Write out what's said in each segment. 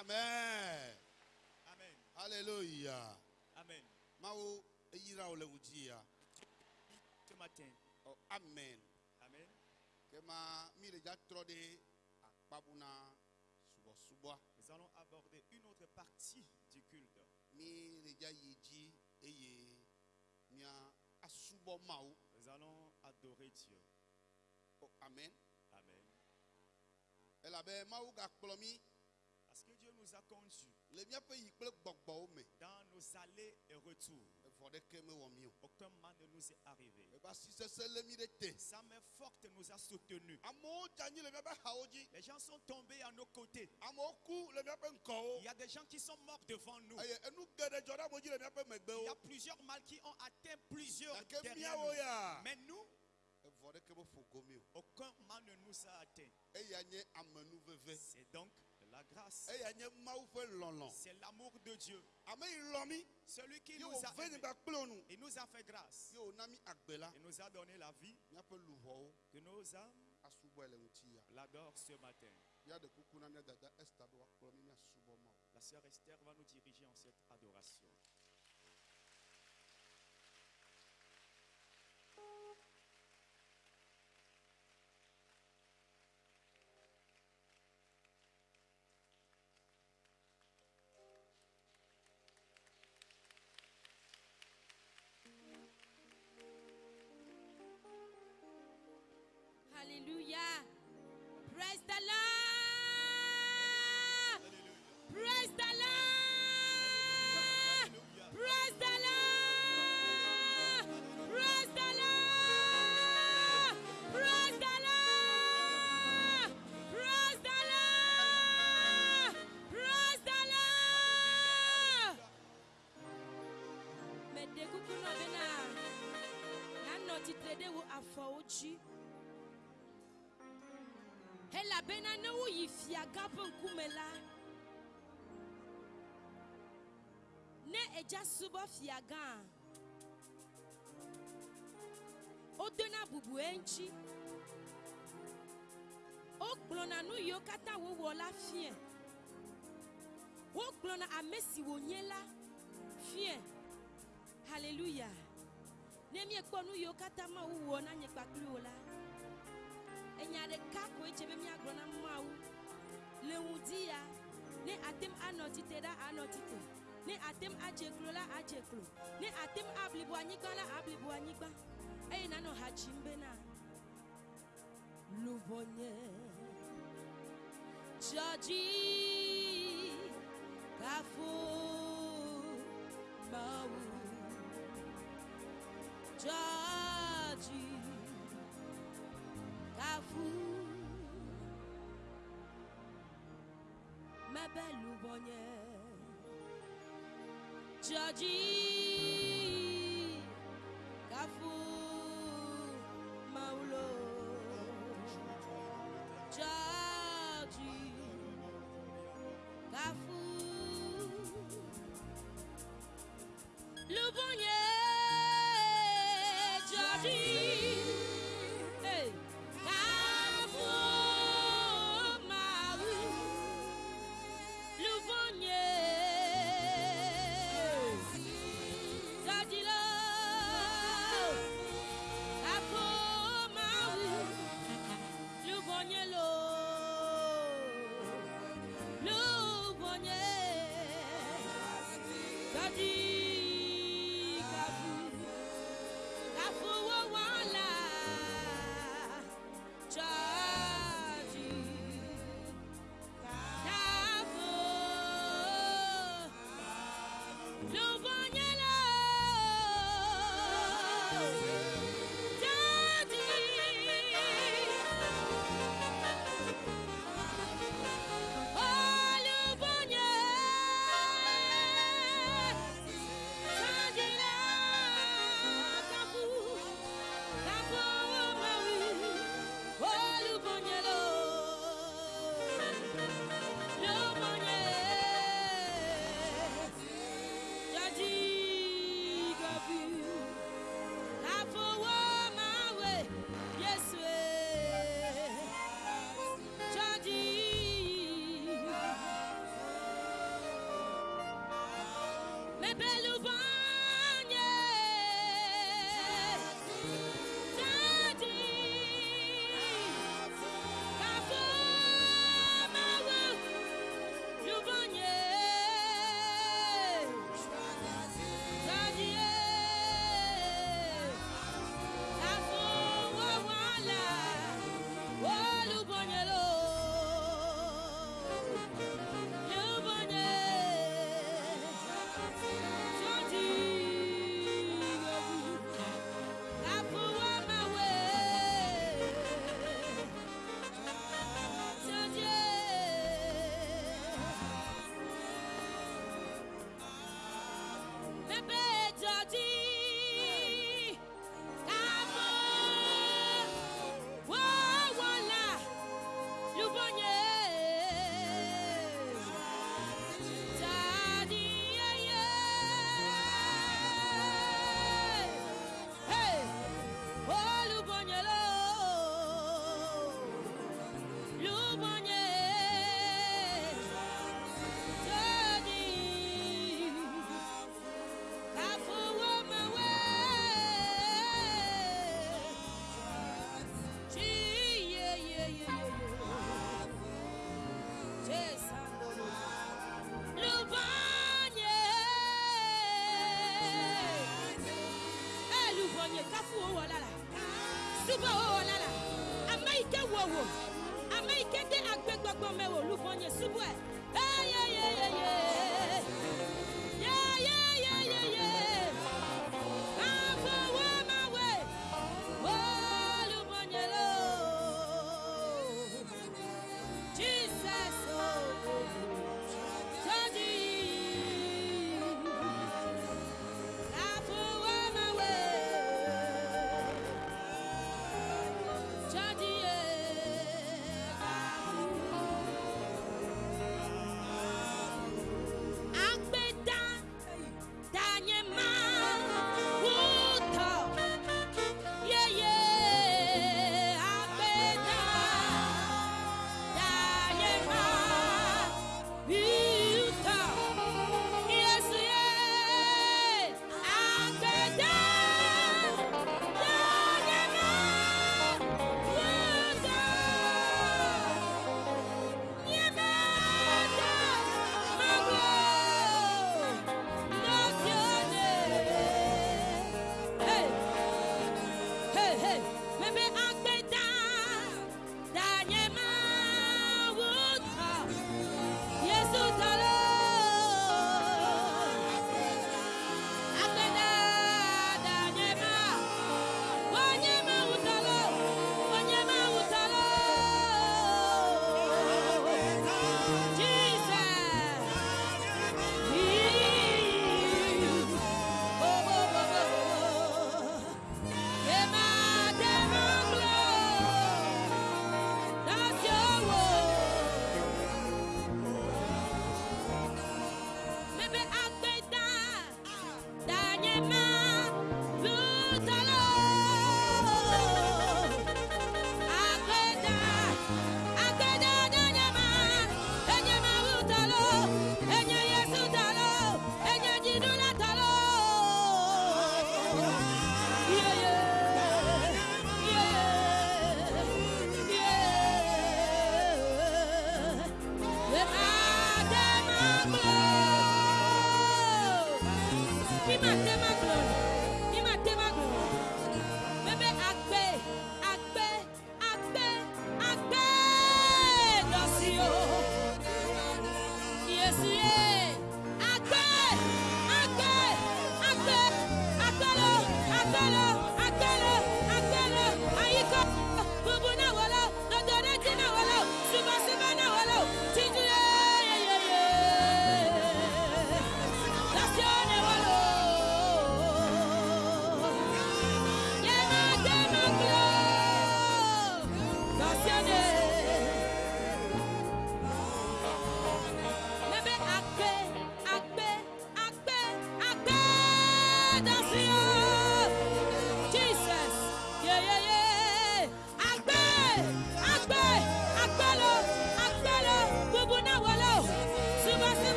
amen Amen. hallelujah Amen. mawo eyira wo le ŋuti ya Ce matin. oh, amen Amen. kema mi le dza trɔ ɖe akpabuna subɔsubɔa Nous allons aborder une autre partie du culte. mi le dza yi dzi eye mia asubɔ mawo Nous allons adorer Dieu. oh, amen Amen. elabe mawu gakplɔ nous a conduits dans nos allées et retours. Aucun mal ne nous est arrivé. Sa main forte nous a soutenus. Les gens sont tombés à nos côtés. Il y a des gens qui sont morts devant nous. Il y a plusieurs mal qui ont atteint plusieurs derrière nous. ya Mais nous, aucun mal ne nous a atteint. C'est donc la grâce. C'est l'amour de Dieu. Celui qui nous a nu Il nous a fait grâce. Il nous a donné la vie. Que nos âmes l'adorent ce matin. La sœur Esther va nous diriger en cette adoration. Dzi. elabena ne woyi fiagã ƒe ŋkume la. Ne edza subɔ fiagã wodona bubu eŋtsi wogblɔna nu yiwo katã wowɔ la fie. Wogblɔna ame si wònye la fie. Haleluya ne miekpɔ nu yiwo katã ma wowɔ na nye kpakpli wo la. Enya ɖeka koe dze be míagblɔ na mawu. Le ŋdi ya ne atem anɔ tsitre la anɔ tsitre ne atem adze klo la adze klo. Ne atem ablibo anyigba la ablibo anyigba. Eye nanɔ ha dzim bena. Luvɔnye dzɔdzi kafo mawu Jorge t'avoue me belu Louvonnière Jorge Cavour mɛwo ame yi ke de agbɛgbɔgbɔ mɛwo luvɔ nye subɔe.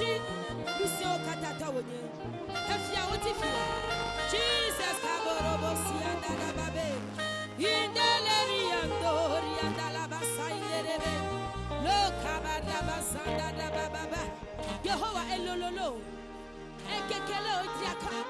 akyi lusi okatata wonye. Efi a woti fi. Jesus kaborobo si adalaba be indeleri andori adalaba sayerebe lokabadaba sandadaba baba yehowa elololo. Ekekele odiaka.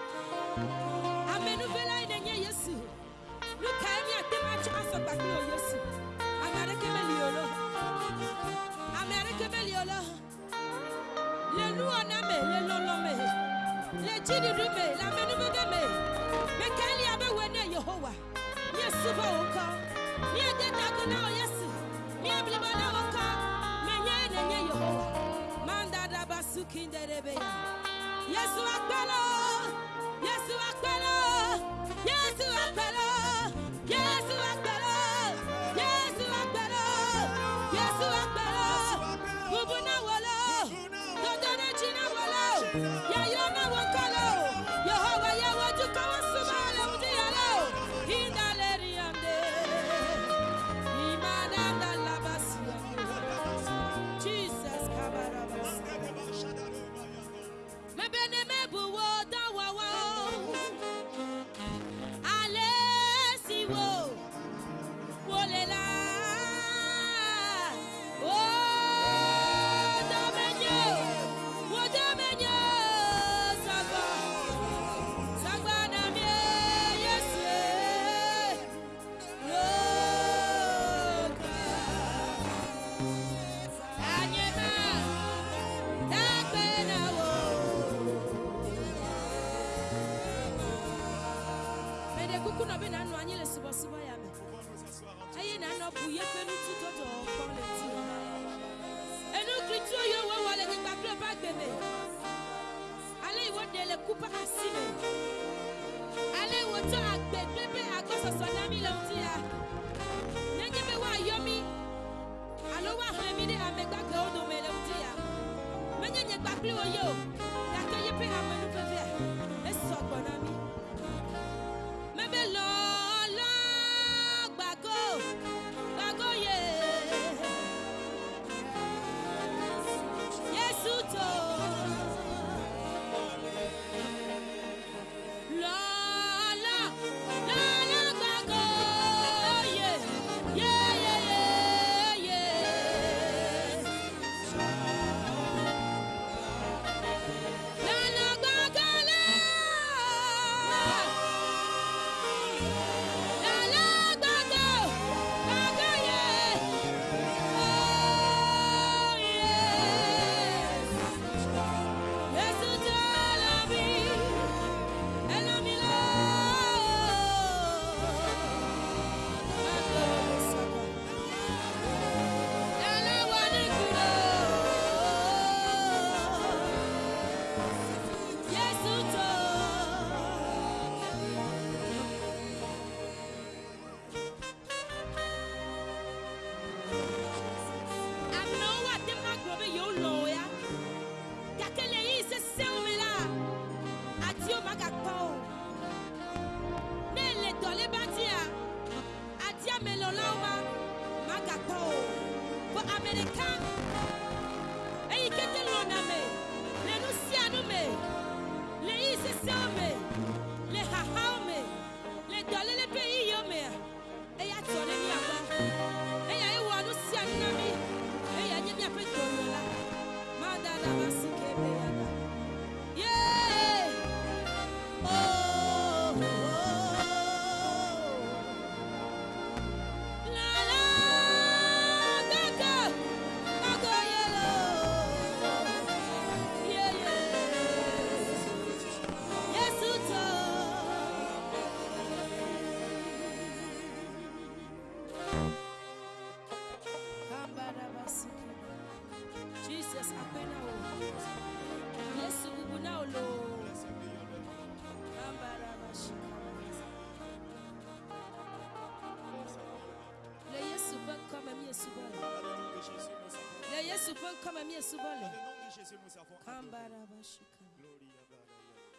comme miesubole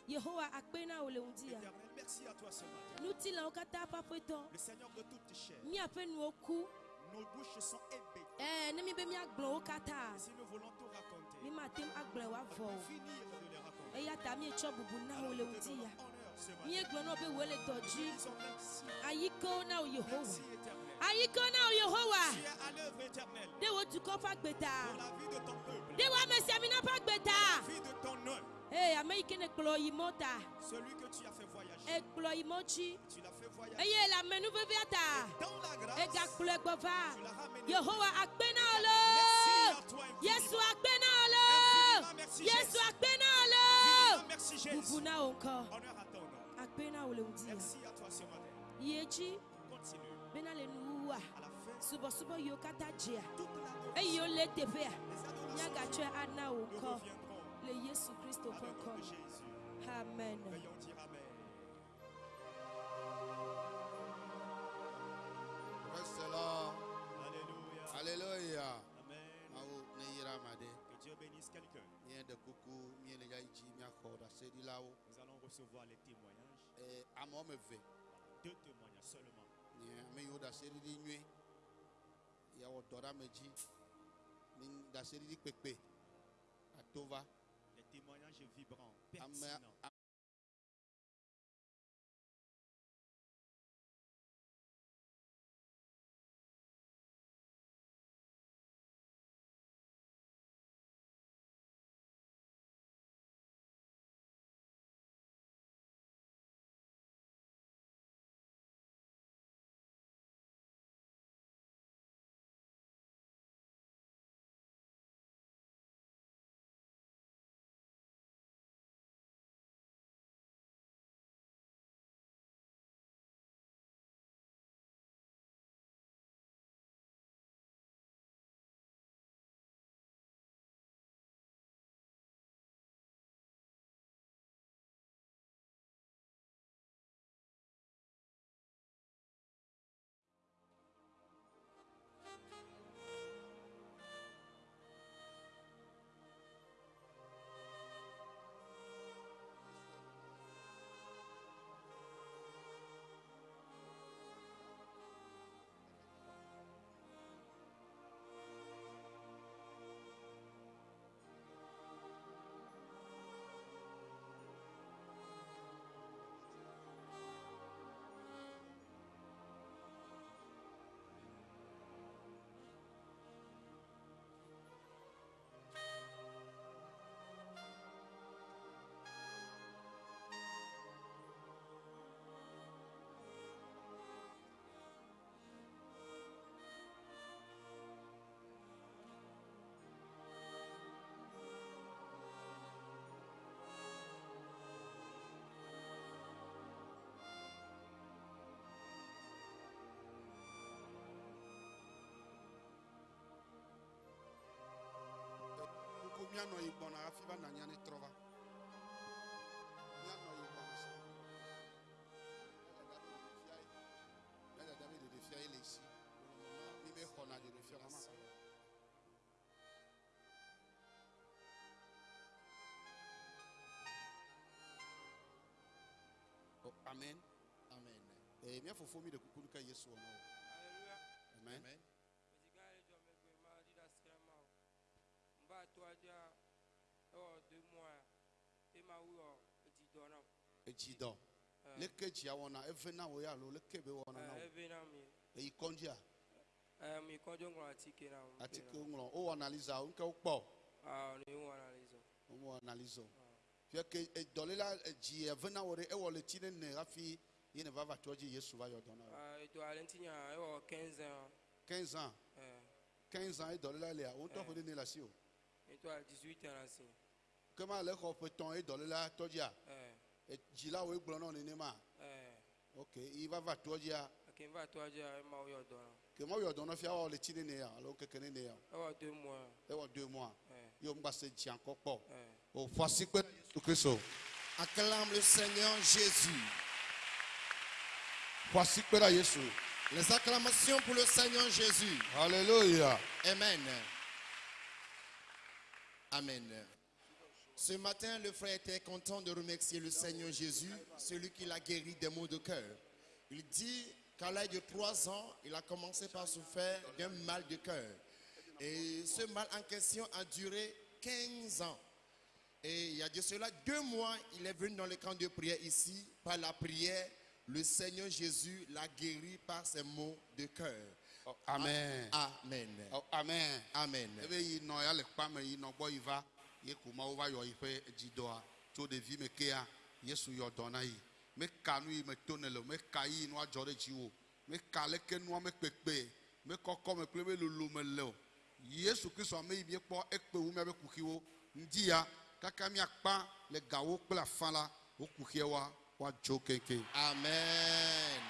yehowa akpe na wo le ŋdi ya nu ti lãwo katã ƒe aƒetɔ míaƒe nuwo ku ne mi be míagblɔ wo katã mi mate ŋu agblɔ woavɔ o eya ta míetsɔ bubu na wo le ŋdi ya míegblɔ na wo be woe le dɔ dzi. Ayikewo na wo yehowa Aïkona Yehowa. Dewo tukofa gbeta. Dewo mesiamina pa gbeta. Hey, Amekene. Celui que tu as fait voyager. Tu l'as fait voyager. Hey, la menu veviata. Et ga kloegova. Yehowa akbena olo. Yesu akbena olo. Yesu akbena olo. Merci Jésus. Encore. Honneur à ton nom. Akbena. Merci à toi ce matin benaleluwa subosubo yokata jia eyo le tefea nyagatsɔe ana wò kɔ le yesu amen. Alléluia. Alléluia. Amen. Que Dieu bénisse quelqu'un. Nous allons recevoir les témoignages. Deux témoignages seulement nye ame yiwo ɖaseɖiɖi nyuie. Yawɔ dɔ ɖe ame dzi. Ni ɖaseɖiɖi kpekpe. Ato va. Les témoignages vibrants, pertinents. Oh, amen. Amen. Eh, mia fofo mi de kuku ka Yesu. Amen. Amen. Mezikale jɔ megbe ma di ɖe asi ma o. N ba to adza ewɔ deux mois e ma wuyɔ edzi dɔ nam. Edzi dɔ. Eh, Leke dzia wɔna eve na wo ya alo leke be wɔna na eh, wo. eve na mi. Eh, ŋlɔ atike na. Atike ŋlɔ. Wo wɔ analiza wo kpɔ. Ah, ne. Wo wɔ analiza. Fia ke eve na wo ɖe ewɔ le ɖe ne hafi yi ne va va tɔ dzi Yesu va yɔ dɔ na wo. Ah, edo ale ŋuti nya ewɔ 15 ans. 15 ans. Eh, 15 ans e dɔléla lea. Wo ŋutɔ Eh. ƒe ɖe ne le asi o. eto a 18 ans si. Kema le xɔ ƒe tɔn e dɔléla tɔ Eh, Dzila wo egblɔ na wo nenema. eh, Ok. Yi va va tɔ n e ma ma yɔ dɔ na fia wɔ le tsi ɖe ne ya alo keke ne ne ya? Ewɔ deux mois. Ewɔ deux mois. Eh, se dzi akɔ kpɔ. eh. O Kristo. Acclame le Seigneur Jésus. Kpe ɖe Yesu. Les acclamations pour le Seigneur Jésus. Hallelujah. Amen. Amen. Ce matin, le frère était content de remercier le Seigneur Jésus, celui qui l'a guéri des maux de cœur. Il dit qu'à l'âge de trois ans, il a commencé par souffrir d'un mal de cœur. Et ce mal en question a duré 15 ans. Et il y a de cela deux mois, il est venu dans le camp de prière ici. Par la prière, le Seigneur Jésus l'a guéri par ses maux de cœur. Oh, Amen. Amen. Oh, Amen. Amen. ebe ye ko ma wo va yɔ yi ƒe dzidɔa tso ɖevi me kea yesu yɔ dɔ na yi. Meka nu yi me to ne le meka yi nua dzɔ ɖe dziwò meka leke nua me kpekpe mekɔkɔ me kple me lolo me le o. Yesu kristu ame yi miekpɔ ekpe wu miabe kuxiwo. Ŋdi ya kaka miakpa le gawo kple afã la wo kuxia wa woadzo keŋkeŋ Amen.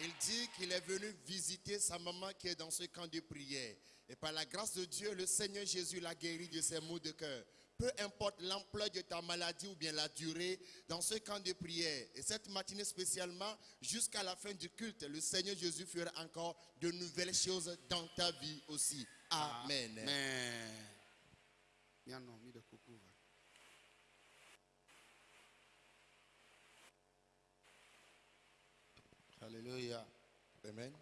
Il dit qu'il est venu visiter sa maman qui est dans ce camp de prière. Et par la grâce de Dieu, le Seigneur Jésus l'a guéri de ses maux de cœur. peu importe l'ampleur de ta maladie ou bien la durée, dans ce camp de prière, et cette matinée spécialement, jusqu'à la fin du culte, le Seigneur Jésus fera encore de nouvelles choses dans ta vie aussi. Amen. Amen. Hallelujah. Amen.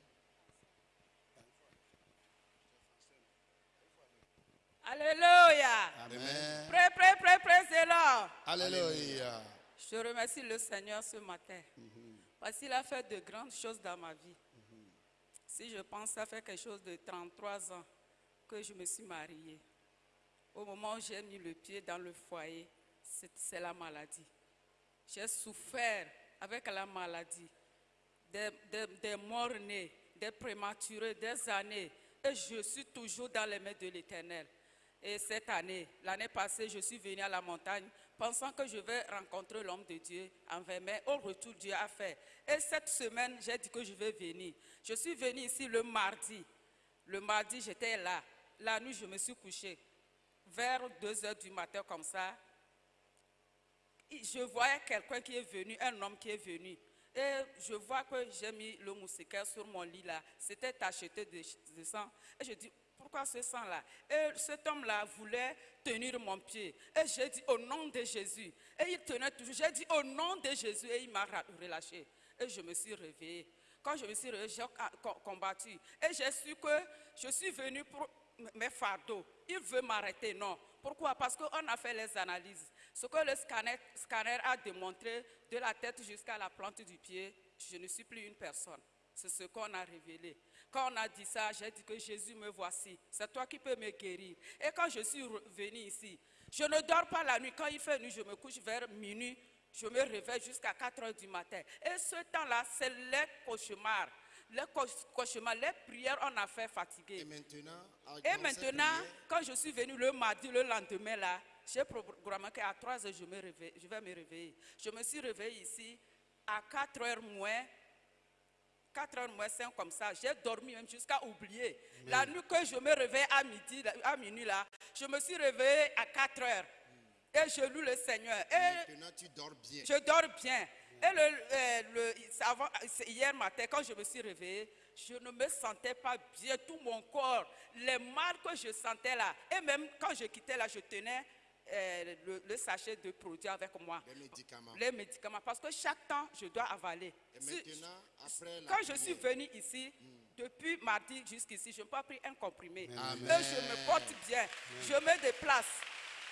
Alléluia. Amen. Prêt, prêt, prêt, prêt, c'est là. Alléluia. Je remercie le Seigneur ce matin. Parce qu'il a fait de grandes choses dans ma vie. Si je pense, ça fait quelque chose de 33 ans que je me suis mariée. Au moment où j'ai mis le pied dans le foyer, c'est la maladie. J'ai souffert avec la maladie, des, des, des morts-nés, des prématurés, des années. Et je suis toujours dans les mains de l'Éternel. Et cette année, l'année passée, je suis venue à la montagne pensant que je vais rencontrer l'homme de Dieu en mai. Au retour, Dieu a fait. Et cette semaine, j'ai dit que je vais venir. Je suis venue ici le mardi. Le mardi, j'étais là. La nuit, je me suis couchée. Vers 2 heures du matin, comme ça, je voyais quelqu'un qui est venu, un homme qui est venu. Et je vois que j'ai mis le moustiquaire sur mon lit là. C'était tacheté de, de sang. Et je dis, pourquoi ce sang-là? Et cet homme-là voulait tenir mon pied. Et j'ai dit, au nom de Jésus. Et il tenait toujours. J'ai dit, au nom de Jésus. Et il m'a relâché. Et je me suis réveillée. Quand je me suis réveillée, j'ai combattu. Et j'ai su que je suis venue pour mes fardeaux. Il veut m'arrêter. Non. Pourquoi? Parce qu'on a fait les analyses. Ce que le scanner a démontré de la tête jusqu'à la plante du pied, je ne suis plus une personne. C'est ce qu'on a révélé. Quand on a dit ça, j'ai dit que Jésus me voici. C'est toi qui peux me guérir. Et quand je suis venue ici, je ne dors pas la nuit. Quand il fait nuit, je me couche vers minuit. Je me réveille jusqu'à 4 heures du matin. Et ce temps-là, c'est les cauchemars. Les cauch- cauchemars, les prières, on a fait Et fatiguer. maintenant, Et maintenant, quand je suis venue le mardi, le lendemain, là, j'ai programmé qu'à 3 heures, je, me réveille- je vais me réveiller. Je me suis réveillée ici à 4 heures moins, 4 heures moins 5 comme ça. J'ai dormi même jusqu'à oublier. La nuit que je me réveille à midi, à minuit, là, je me suis réveillée à 4 heures. Et je loue le Seigneur. Et maintenant tu dors bien. je dors bien. Et le, euh, le- avant- hier matin, quand je me suis réveillée, je ne me sentais pas bien, tout mon corps, les mal que je sentais là. Et même quand je quittais là, je tenais euh, le, le sachet de produits avec moi. Les médicaments. Les médicaments, parce que chaque temps, je dois avaler. Et maintenant, après la quand je suis venue ici, depuis mardi jusqu'ici, je n'ai pas pris un comprimé. Amen. Je me porte bien. Je me déplace.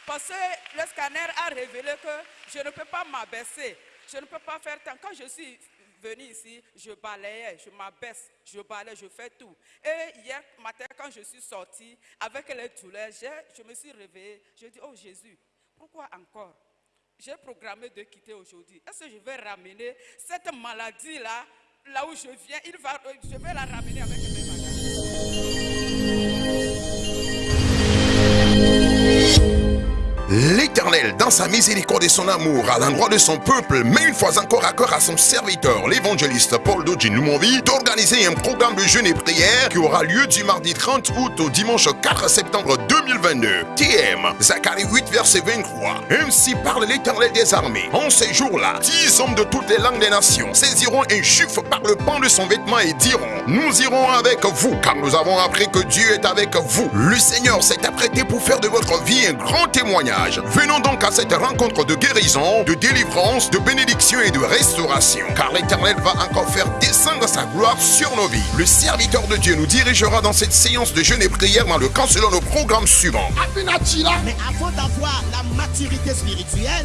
Parce que le scanner a révélé que je ne peux pas m'abaisser. Je ne peux pas faire tant. Quand je suis venue ici, je balayais, je m'abaisse, je balaye, je fais tout. Et hier matin, quand je suis sortie avec les douleurs, je me suis réveillée. Je dis, oh Jésus, pourquoi encore? J'ai programmé de quitter aujourd'hui. Est-ce que je vais ramener cette maladie-là, là où je viens, il va, je vais la ramener avec mes bagages. Dans sa miséricorde et son amour à l'endroit de son peuple, met une fois encore à cœur à son serviteur, l'évangéliste Paul Noumonvi, d'organiser un programme de jeûne et prière qui aura lieu du mardi 30 août au dimanche 4 septembre 2022. TM, Zacharie 8, verset 23. Ainsi parle l'Éternel des armées. En ces jours-là, dix hommes de toutes les langues des nations saisiront un juif par le pan de son vêtement et diront, nous irons avec vous, car nous avons appris que Dieu est avec vous. Le Seigneur s'est apprêté pour faire de votre vie un grand témoignage. Venons donc à cette rencontre de guérison, de délivrance, de bénédiction et de restauration, car l'Éternel va encore faire descendre sa gloire sur nos vies. Le serviteur de Dieu nous dirigera dans cette séance de jeûne et prière dans le camp selon le programme suivant. Mais avant d'avoir la maturité spirituelle,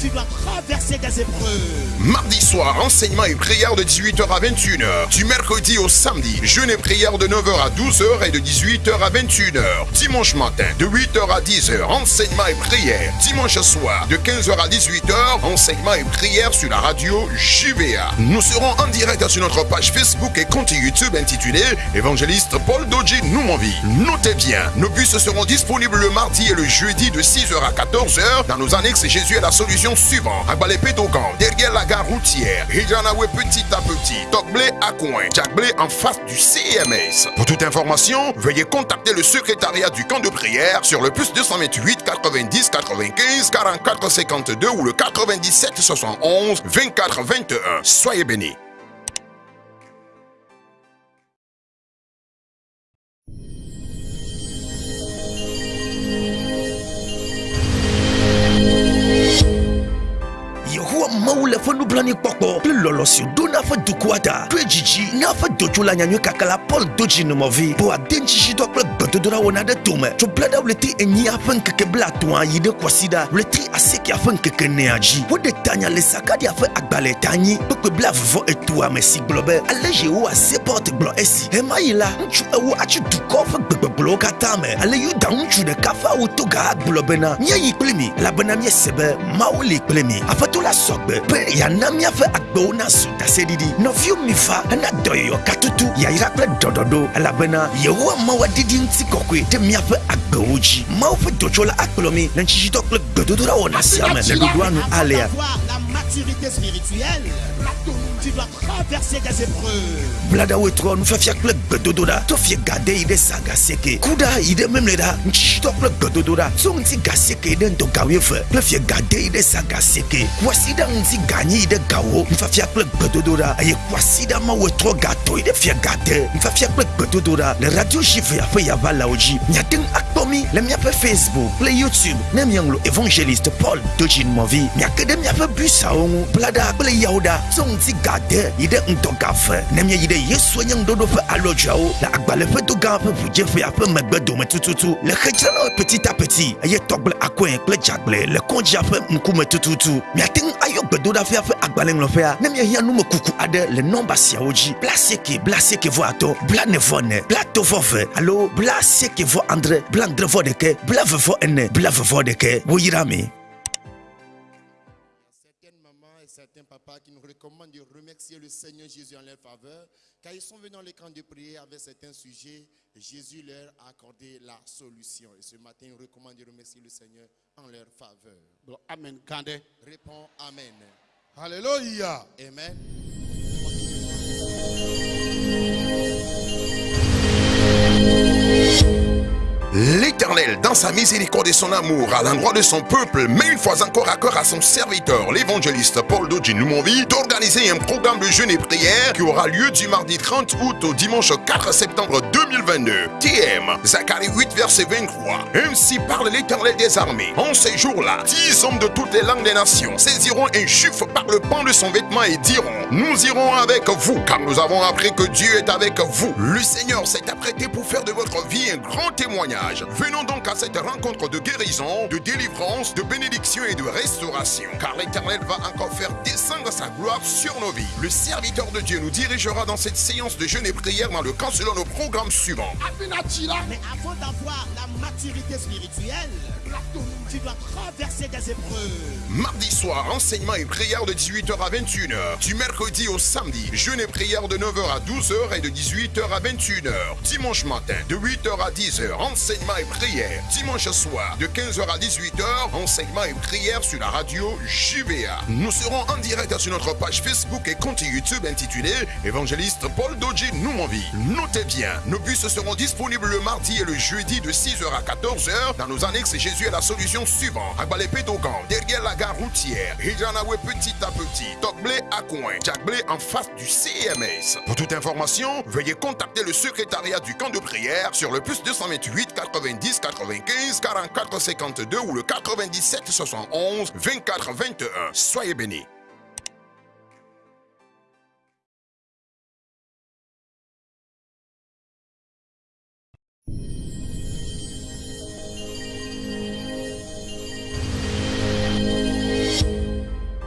tu dois traverser des épreuves. Mardi soir, enseignement et prière de 18h à 21h. Du mercredi au samedi, jeûne et prière de 9h à 12h et de 18h à 21h. Dimanche matin, de 8h à 10h, enseignement et prière. Dimanche soir, de 15h à 18h, enseignement et prière sur la radio JVA. Nous serons en direct sur notre page Facebook et compte YouTube intitulé Évangéliste Paul Doji Noumonvi. Notez bien, nos bus seront disponibles le mardi et le jeudi de 6h à 14h dans nos annexes Jésus La solution suivante. Agbalépé Dogan, derrière la gare routière. Hijanawe petit à petit. Tokblé à coin. Jackblé en face du CMS. Pour toute information, veuillez contacter le secrétariat du camp de prière sur le plus 228 90 95 44 52 ou le 97 71 24 21. Soyez bénis. Mawu le ƒe nublanuikpɔkpɔ kple lɔlɔsio do na ƒe dukɔa ta to dzidzi na ƒe dotsola nyanyui kakala paul do dzinomɔvi bo ade ŋtsitsitɔ kple gbedodoɖa wɔna ɖe tome. Tso bla ɖe ɣleti enyia ƒe ŋkeke blatɔ̃a yi ɖe kɔsiɖa ɣleti asiekea ƒe ŋkeke nea dzi. Woɖe tanya le sakaria ƒe agbalẽ ta nyi. Kpekpe bla vuvɔ etoa me si gblɔ be ale yehowa sepɔt gblɔ esi hema yi la ŋutsu ewo atsi dukɔ ƒe gbegbegblɔwo katã me. Ale yuda ŋutsu ɖeka ƒe awu toga agblɔ bena míayi kpli mi elabena míese be mawu li kpli mi aƒetɔ la sɔgbe be yana míaƒe agbewo nazu daseɖiɖi nɔviwo mi va hena dɔyɔyɔ katutu yayra kple dɔɖɔɖo elabena yehowa mawu adidi ŋuti kɔkɔe ɖe míaƒe agbewo dzi mawu ƒe dotsola akplɔ mi le ŋtsitsitɔ kple gbedodoɖa wɔna sia me le ɖoɖoa nu nufiafia kple gbedodoɖa to fie gade yi ɖe sa gasieke kuɖa yi ɖe memleɖa ŋtsitsitɔ kple gbedodoɖa tso ŋuti gasieke yi ɖe ŋdɔgawoe eve kple fie gade yi ɖe sa gasieke kuasi ɖe ŋuti ganyi yi ɖe gawo nufiafia kple gbedodoɖa eye kuasi ɖe amawoe trɔ gato yi ɖe fie gade. Nufiafia kple gbedodoɖa le radio jivea ƒe yavalawo dzi. Miate ŋu akpɔ mi le míaƒe facebook kple youtube ne miaŋlɔ evangelist paul dojinmɔvi miake ɖe miaƒe busawo ŋu blaɖa kple yawo ɖa tso ŋuti gade yi ɖe ŋdɔgave ne míayi ɖe yesua nye ŋuɖoɖo ƒe alɔdzoawo le agbalẽ ƒe do gã ƒe ƒe le petit a petit eye tɔgble akɔe kple dzagble le kɔdzia ƒe ŋkume le andre ɖeke ene ɖeke. Woyra mi. Certains papas qui nous recommandent de remercier le Seigneur Jésus en leur faveur, car ils sont venus dans les camps de prière avec certains sujets, et Jésus leur a accordé la solution. Et ce matin, ils recommandent de remercier le Seigneur en leur faveur. Amen ɖe. Réponds Amen. Hallelujah. Amen. L'Éternel, dans sa miséricorde et son amour à l'endroit de son peuple, met une fois encore à cœur à son serviteur, l'évangéliste Paul Doji Noumonvi, d'organiser un programme de jeûne et prière qui aura lieu du mardi 30 août au dimanche 4 septembre 2022. TM, Zacharie 8, verset 23. Ainsi parle l'Éternel des armées. En ces jours-là, dix hommes de toutes les langues des nations saisiront un chiffre par le pan de son vêtement et diront, nous irons avec vous, car nous avons appris que Dieu est avec vous. Le Seigneur s'est apprêté pour faire de votre vie un grand témoignage. Venons donc à cette rencontre de guérison, de délivrance, de bénédiction et de restauration. Car l'Éternel va encore faire descendre sa gloire sur nos vies. Le serviteur de Dieu nous dirigera dans cette séance de jeûne et prière dans le camp selon nos programmes suivants. Mais avant d'avoir la maturité spirituelle, tu dois traverser des épreuves. Mardi soir, enseignement et prière de 18h à 21h. Du mercredi au samedi, jeûne et prière de 9h à 12h et de 18h à 21h. Dimanche matin, de 8h à 10h, enseignement et prière. Dimanche soir, de 15h à 18h, enseignement et prière sur la radio JVA. Nous serons en direct sur notre page Facebook et compte YouTube intitulé Évangéliste Paul Doji Noumonvi. Notez bien, nos bus seront disponibles le mardi et le jeudi de 6h à 14h dans nos annexes Jésus est la solution suivante. Agbalépé Dogan, derrière la gare routière. Hijanawe petit à petit. Tokblé à coin. Jackblé en face du CMS. Pour toute information, veuillez contacter le secrétariat du camp de prière sur le plus 228 90 95 44 52 ou le 97 71 24 21. Soyez bénis.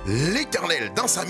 L'Éternel, dans sa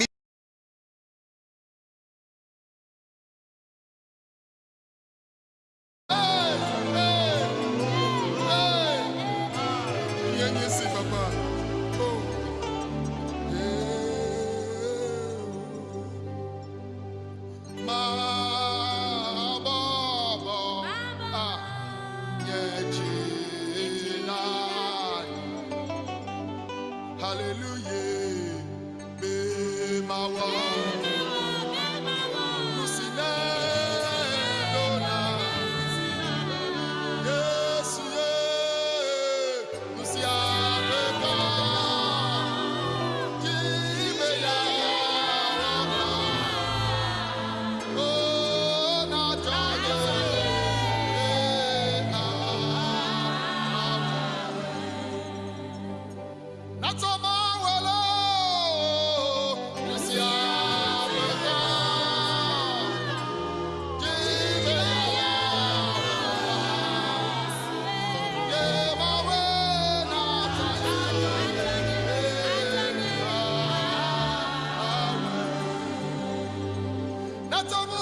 Not only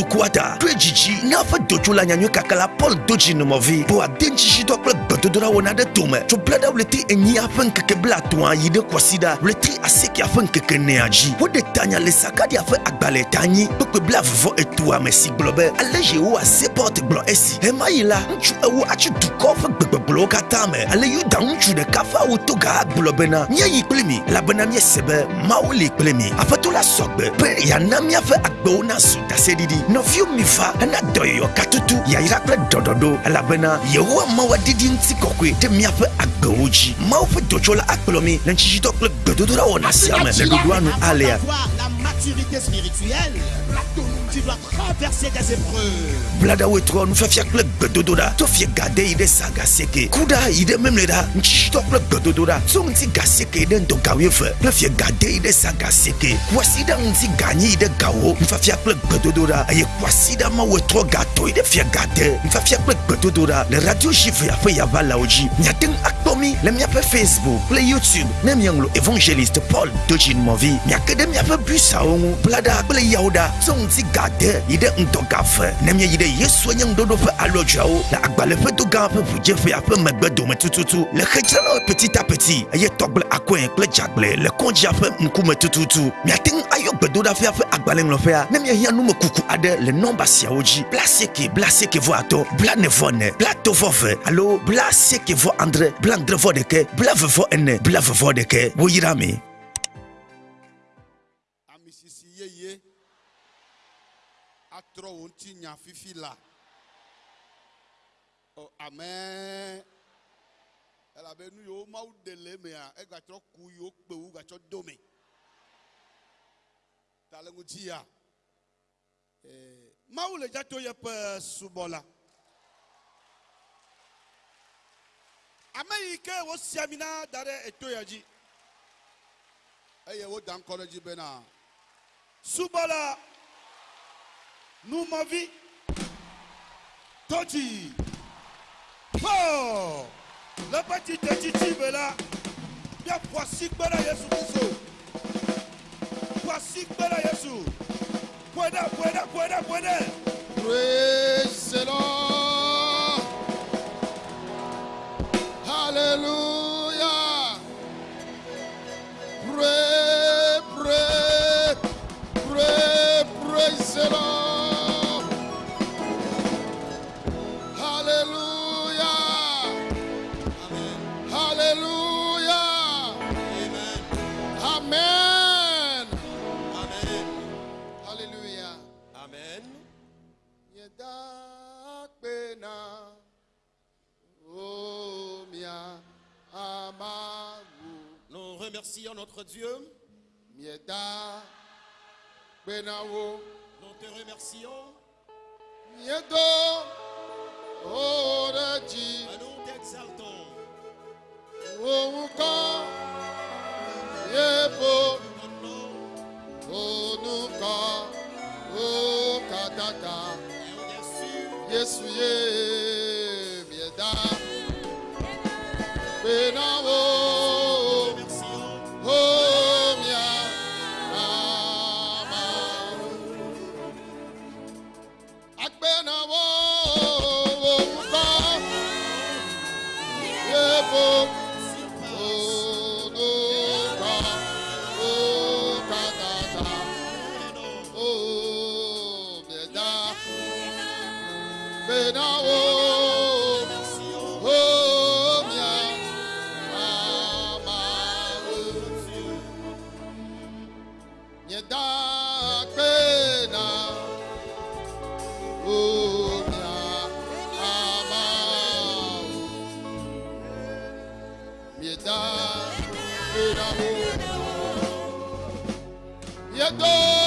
do na ƒe dukua ta to edzidzi na ƒe dotsola nyanyui kaka la paul do dzi numɔvi bo ade ŋtsitsitɔ kple gbedodoɖa wɔna ɖe tome tso bla ɖe wlete enyia ƒe ŋkeke bla atɔ̃a yi ɖe kɔsiɖa wlete asiekea ƒe ŋkeke nea dzi. Tanya le sakadia ƒe agbalẽ ta nyi. Kpekpe bla vuvɔ etua me si gblɔ be ale yehowa sepɔt gblɔ esi hema yi la ŋutsu ewo atsi dukɔ ƒe gbegbegblɔwo katã me ale yuda ŋutsu ɖeka ƒe awo toga agblɔ bena míayi kpli mi elabena míese be mawu li kpli mi. Aƒetɔ la sɔgbe be yana míaƒe agbewo nazu daseɖiɖi. Nɔviwo mi va hena dɔyɔyɔ katutu yayra kple dɔɖɔɖo elabena yehowa mawu adidi ŋuti kɔkɔe ɖe míaƒe agbewo dzi. Mawu ƒe dotsola akplɔ mi le ŋtsitsitɔ kple gbedodoɖa wɔna sia me le ɖoɖoa nu alea tu dois traverser des épreuves. bladawoe trɔ nufiafia kple gbedodoɖa to fie gade yi ɖe sa gasieke ku ɖa yi ɖe memle ɖa ŋtsitsitɔ kple gbedodoɖa tso ŋuti gasieke yi ɖe ŋdɔ gawo eve kple fie gade yi ɖe sa gasieke kuasi ɖa ŋuti ganyi yi ɖe gawo nufiafia kple gbedodoɖa eye kuasi ɖa mawoe trɔ gato yi ɖe fie gade nufiafia kple gbedodoɖa le radio jivea ƒe yavalawo dzi miate ŋu akpɔ mi le míaƒe facebook kple youtube ne miaŋlɔ evangelist paul dodzi numɔvi miake ɖe míaƒe busawo ŋu blaɖa kple yawo ɖa tso ŋuti gade yi ɖe ŋdɔgafe ne míayi ɖe yesu nye ŋuɖoɖo ƒe alɔdzoawo le agbalẽ ƒe do gã ƒe ʋudzeƒea ƒe megbe dome tututu le xedzralawo petit à petit eye tɔgble akɔe kple dzagble le kɔdzia ƒe ŋkume tututu miate ŋu ayɔ gbedoɖaƒea ƒe agbalẽŋlɔƒea ne miahiã numekuku aɖe le nɔmba siawo dzi bla asieke bla asieke vɔ atɔ bla ne vɔ ne bla to vɔ ve. Alo bla asieke vɔ andre bla andre vɔ ɖeke bla ve vɔ ene bla ve vɔ ɖeke woyra mi amisisi yeye atrɔ wo ŋuti nya fifi la. O amen. Elabe nu yiwo mawu ɖe le emea egatrɔ ku yiwo kpewu gatsɔ dome ta le ŋuti ya. Eh, mawu le dzato yeƒe subɔla ame yi ke wosi ami na da ɖe eto ya dzi eye woda ŋkɔ ɖe dzi bena subɔla numɔvi pɔ le ƒe tsitsetsitsi me la míaƒo asi kpe ɖe yesu kristu ƒo asi kpe ɖe yesu. Ƒoe ɖe ƒoe ɖe ƒoe ɖe ƒoe ɖe praise the lord Merci notre Dieu. Mieda Benao. Nous te remercions. Miedo Oradi. Nous t'exaltons. Ouka Yebo Onuka Okatata Yesu Ye Mieda Benao Yet go.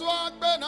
Swag Ben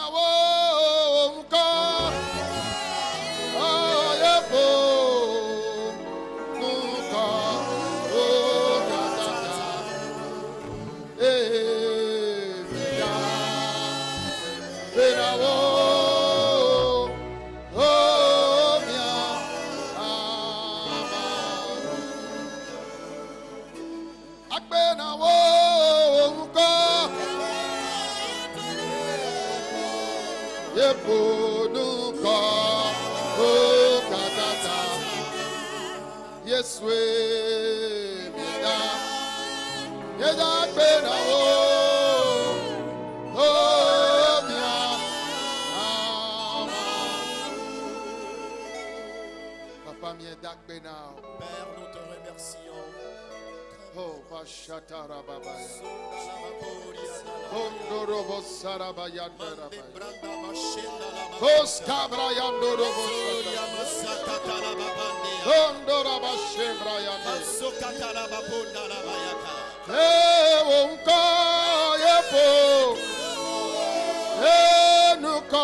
Kondorobo Sarabayanda Rabai. Koskabrayando Robo Kondoraba Shebrayanda. Lewonka Yepo. Enuka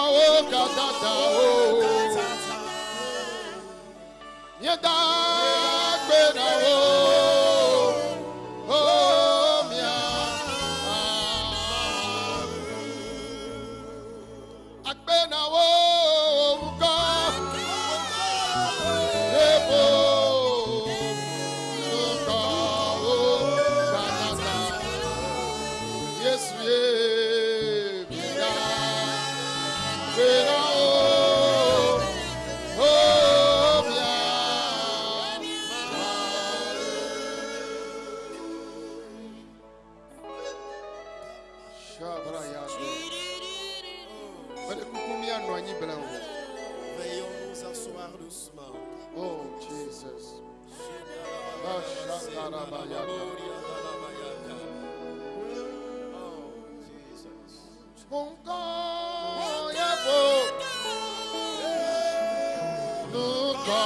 Nuka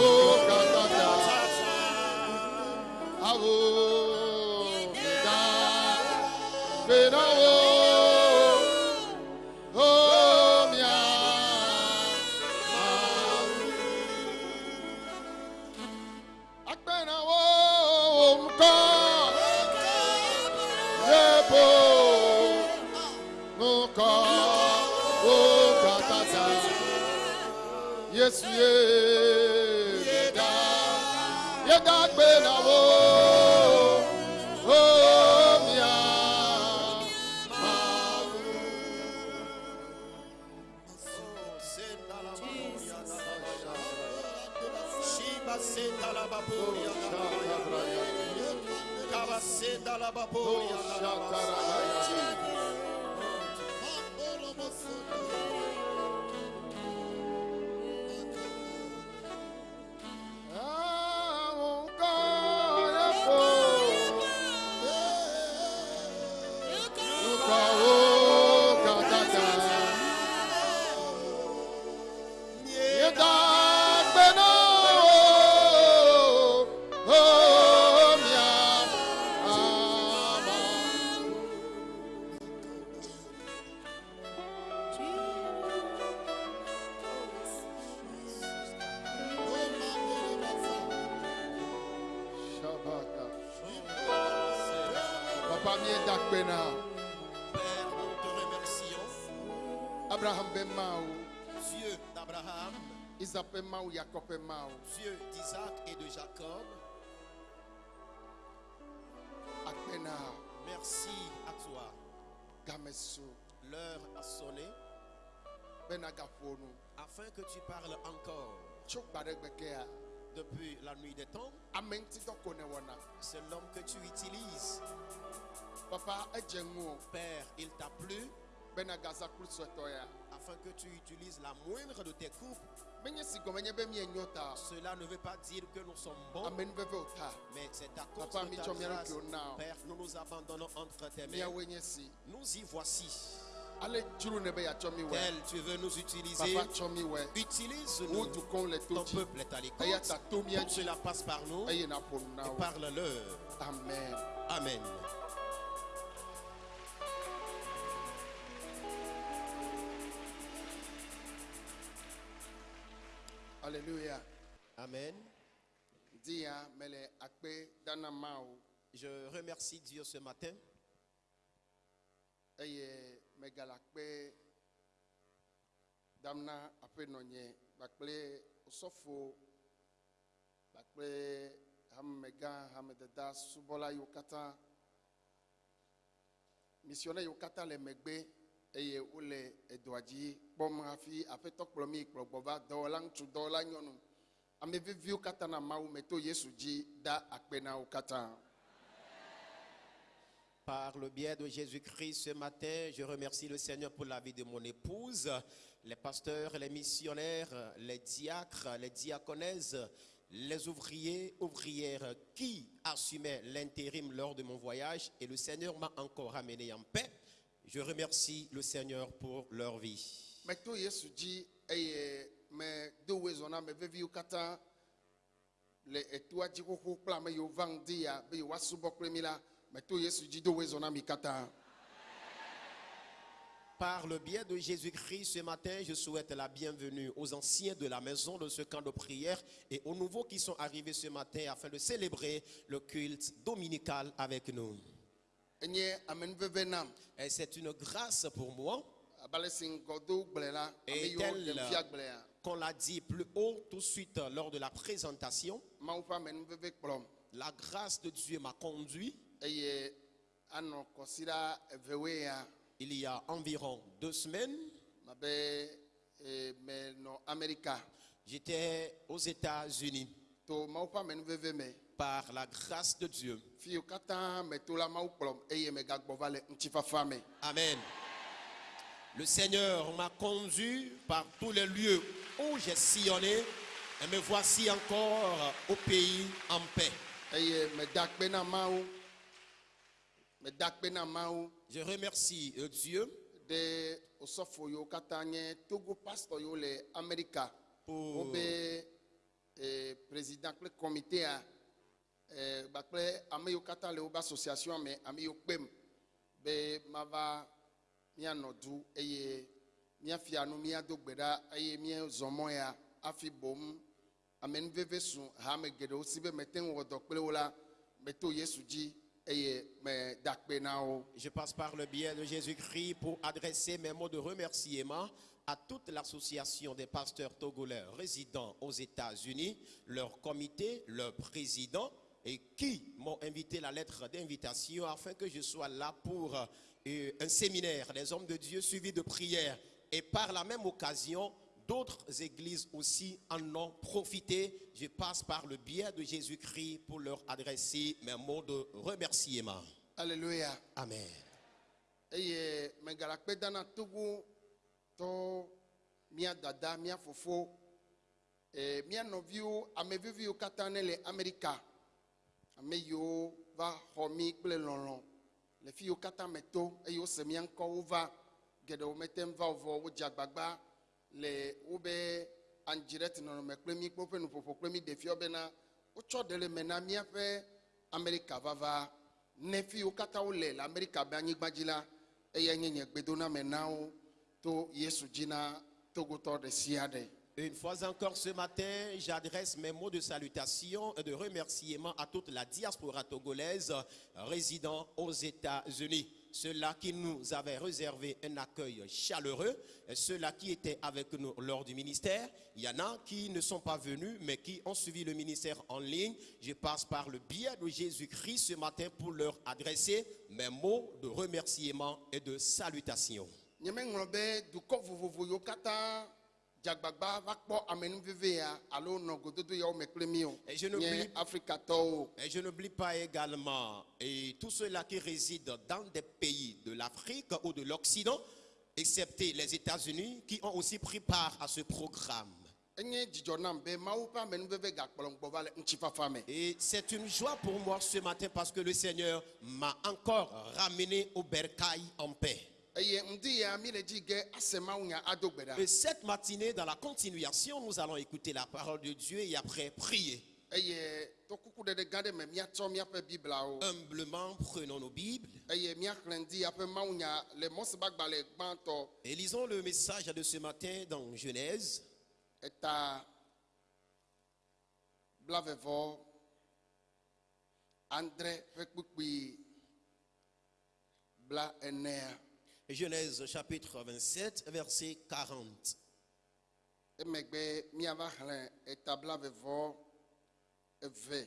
o katata. Awo L'heure a sonné. Ben afin que tu parles encore. Depuis la nuit des temps, c'est l'homme que tu utilises. Papa Père, il t'a plu. Ben afin que tu utilises la moindre de tes coupes. Cela ne veut pas dire que nous sommes bons, mais c'est à cause Papa, de ta grâce. Père, nous nous abandonnons entre tes mains. Nous y voici. Tel tu veux nous utiliser, utilise-nous. Ton peuple est à l'écoute. Aji. cela passe par nous et parle-leur. Amen. Amen. Amen. Dia mele akpe dana mao. Je remercie Dieu ce matin. Eye megala kpe damna aƒe nɔnye kpakple sɔfo kpakple hamemegã hamedada subɔla yiwo katã misionnaire yiwo katã le megbe eye wole edɔa dzi kpɔm hafi aƒetɔ kplɔ mi kplɔ gbɔ va dɔwɔla ŋutsu dɔwɔla nyɔnu ame viviwo katã na to yesu dzi da akpe na wo katã. Par le biais de Jésus-Christ ce matin, je remercie le Seigneur pour la vie de mon épouse, les pasteurs, les missionnaires, les diacres, les diaconesses, les ouvriers, ouvrières qui assumaient l'intérim lors de mon voyage et le Seigneur m'a encore amené en paix. Je remercie le Seigneur pour leur vie. meto yesu dzi eye ya be la yesu zɔna mi katã Par le biais de Jésus-Christ, ce matin, je souhaite la bienvenue aux anciens de la maison de ce camp de prière et aux nouveaux qui sont arrivés ce matin afin de célébrer le culte dominical avec nous. Et c'est une grâce pour moi, et yiwo qu'on l'a dit plus haut tout de suite lors de la présentation, la grâce de Dieu m'a conduit. Kɔsiɖa evewoe ya il y a environ deux semaines. J'étais aux États-Unis. Par la grâce de Dieu. Amen. Le Seigneur m'a conduit par tous les lieux où j'ai sillonné et me voici encore au pays en paix. mawu Je remercie euh, Dieu le pour eh, président kple comité eh, kpakple ame yiwo katã le wobe association me ame yiwo kpem. Be mava míanɔ du eye Je passe par le biais de Jésus-Christ pour adresser mes mots de remerciement à toute l'association des pasteurs togolais résidant aux États-Unis, leur comité, leur président, et qui m'ont invité la lettre d'invitation afin que je sois là pour euh, un séminaire des hommes de Dieu suivi de prières. Et par la même occasion, d'autres églises aussi en ont profité. Je passe par le biais de Jésus-Christ pour leur adresser mes mots de remerciement. alléluia Amen. eye megala kpe da na togo tɔ mía dada mía fofo eh, mía nɔviwo ame viviwo katã ne le amerika ame yiwo va xɔ mí kple lɔlɔ le fi yiwo katã me to eye wose mía ŋkɔ wova geɖewo mete va o vɔ wodze agbagba le wobe andzirɛti nɔnɔme kple mí kple woƒe nuƒoƒo kple mí ɖeviwo bena wotsɔ ɖe le me na míaƒe amerika vava ne fi yiwo katã wole le amerika be anyigba dzi la eya nye nye gbedoname na wo to yesu dzi na togotɔ ɖe sia ɖe Une fois encore ce matin, j'adresse mes mots de salutation et de remerciement à toute la diaspora togolaise résidant aux États-Unis. Ceux-là qui nous avaient réservé un accueil chaleureux, ceux-là qui étaient avec nous lors du ministère. Il y en a qui ne sont pas venus, mais qui ont suivi le ministère en ligne. Je passe par le biais de Jésus-Christ ce matin pour leur adresser mes mots de remerciement et de salutation. Et je n'oublie pas également et tous ceux-là qui résident dans des pays de l'Afrique ou de l'Occident, excepté les États-Unis, qui ont aussi pris part à ce programme. Et c'est une joie pour moi ce matin parce que le Seigneur m'a encore ramené au bercail en paix. Et cette matinée, dans la continuation, nous allons écouter la parole de Dieu et après prier. Humblement, prenons nos Bibles. Et lisons le message de ce matin dans Genèse, kpukpui bla Genèse chapitre 27, verset 40. emegbe míava xlẽ eta blavevɔ eve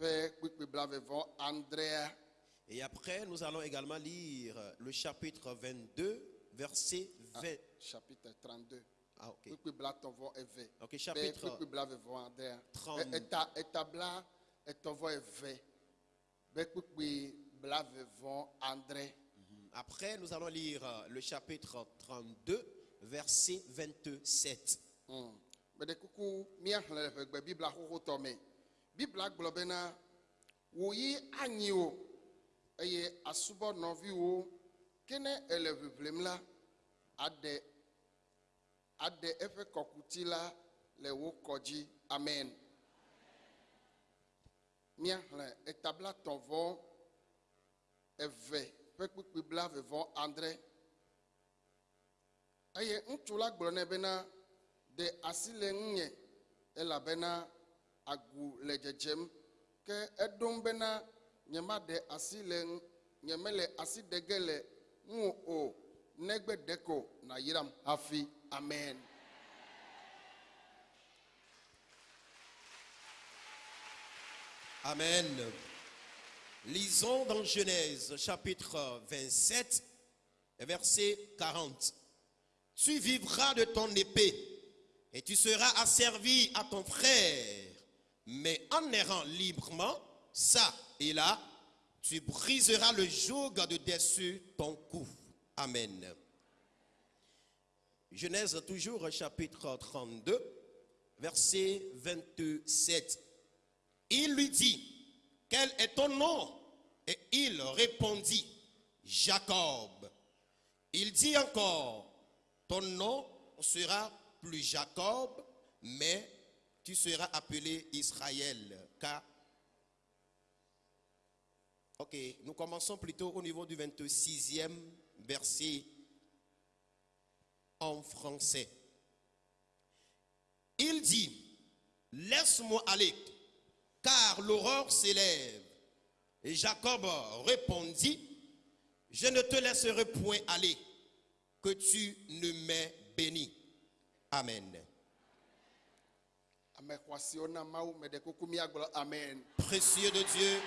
ƒe kpukpui blavevɔ andrea Et après, nous allons également lire le chapitre 22, verset 20. chapitre 32 Ah, ok. Ok, chapitre kpukpui blavevɔ andrea 30. Après, nous allons lire le chapitre 32, verset 27. Meɖe kuku míaxlẽ le ʋegbe bibla xoxotɔ me. Bibla gblɔ bena wòyi anyi o eye asubɔ nɔviwo ke ne ele ʋiʋlim la aɖe aɖe eƒe kɔkuti la le wo kɔ dzi. Amen. Míaxlẽ etabla tɔvɔ eve ƒe kpukpui blavevɔ andre eye ŋutsu la gblɔ nɛ bena de asi le ŋunyɛ elabena agu le dzedzem ke eɖom bena nyemaɖe asi le nyemele asi ɖe ge le ŋu o negbe ɖeko nàyram hafi amen. Amen. Lisons dans Genèse chapitre 27, verset 40. Tu vivras de ton épée et tu seras asservi à ton frère, mais en errant librement, ça et là, tu briseras le joug de dessus ton cou. Amen. Genèse toujours chapitre 32, verset 27. Il lui dit, quel est ton nom? Et il répondit, Jacob. Il dit encore, ton nom sera plus Jacob, mais tu seras appelé Israël. Car... Ok, nous commençons plutôt au niveau du 26e verset en français. Il dit, laisse-moi aller, car l'aurore s'élève. Et Jacob répondit, je ne te laisserai point aller, que tu ne m'aies béni. Amen. Précieux de Dieu,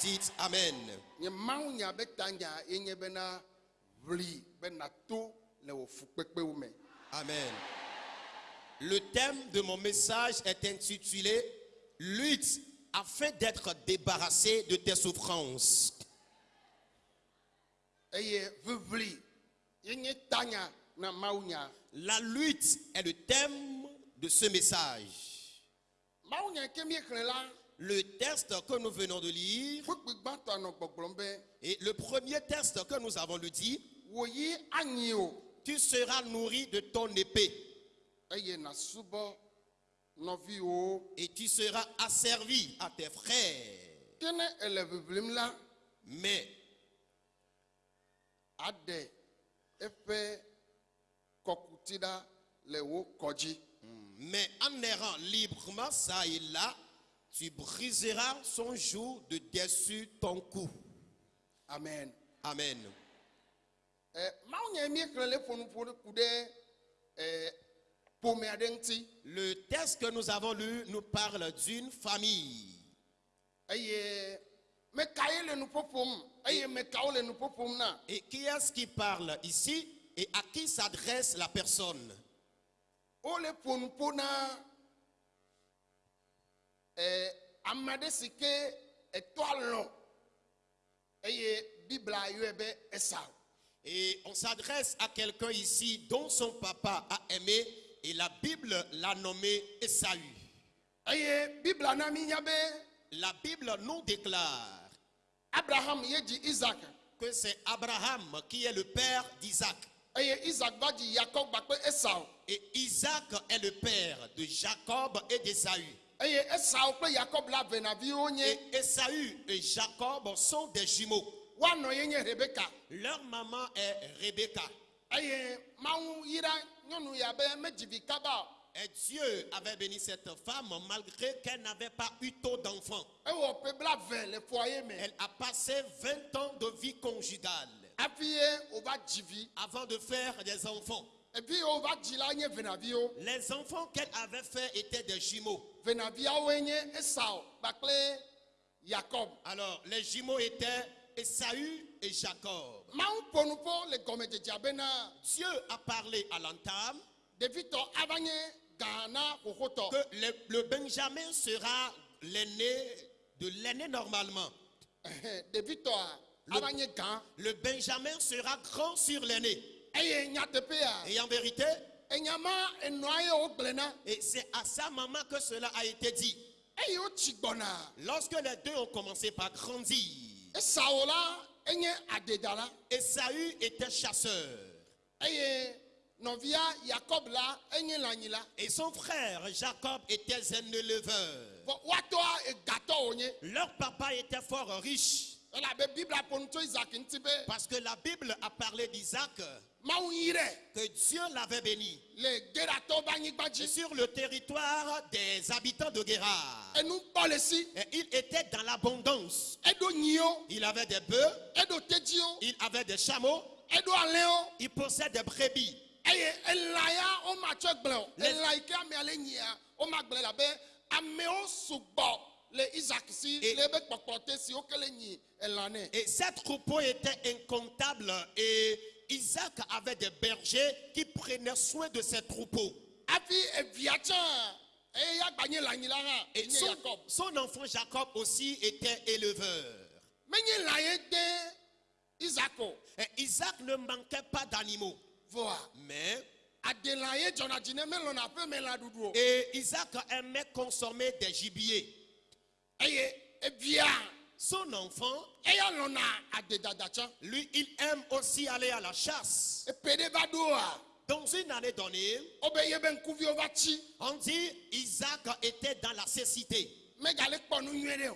dites Amen. Amen. Le thème de mon message est intitulé Lutte afin d'être débarrassé de tes souffrances. La lutte est le thème de ce message. Le texte que nous venons de lire et le premier texte que nous avons lu dit, tu seras nourri de ton épée et tu seras asservi à tes frères. Mais. Mais en errant librement ça et là, tu briseras son joug de dessus ton cou. amen. Amen. ɛ le texte que nous avons lu nous parle d'une famille. Et qui est-ce qui parle ici et à qui s'adresse la personne? Esau. Et on s'adresse à quelqu'un ici dont son papa a aimé et la Bible l'a nommé Esaü. La Bible nous déclare abraham isaac que c'est Abraham qui est le père d'Isaac. Et Isaac est le père de Jacob et d'Ésaü. nye Et Ésaü et Jacob sont des jumeaux. Leur maman est Rebecca. Et Dieu avait béni cette femme malgré qu'elle n'avait pas eu tôt foyer me. Elle a passé 20 ans de vie conjugale. Avant de faire des enfants. Les enfants qu'elle avait fait étaient des jumeaux. yakob Alors, les jumeaux étaient Esaü et Jacob. Le Dieu a parlé à l'entame que le, le Benjamin sera l'aîné de l'aîné normalement. Gã Le Benjamin sera grand sur l'aîné. Et en vérité, et c'est à sa maman que cela a été dit. Lorsque les deux ont commencé par grandir, adedala. Esaü était chasseur. Et son frère Jacob était un éleveur. Leur papa était fort riche. Parce que la Bible a parlé d'Isaac que Dieu l'avait béni. Et sur le territoire des habitants de Guérard. Et il était dans l'abondance. Il avait des bœufs, il avait des chameaux, il possédait des brebis. Et- Et ces troupeaux étaient incomptables. Et Isaac avait des bergers qui prenaient soin de ces troupeaux. Et son, son enfant Jacob aussi était éleveur. Et Isaac ne manquait pas d'animaux. Mais, et Isaac aimait consommer des gibiers. Son enfant, lui, il aime aussi aller à la chasse. Dans une année donnée, wobe ye be ŋkuviwo va tsi on dit Isaac était dans la cécité.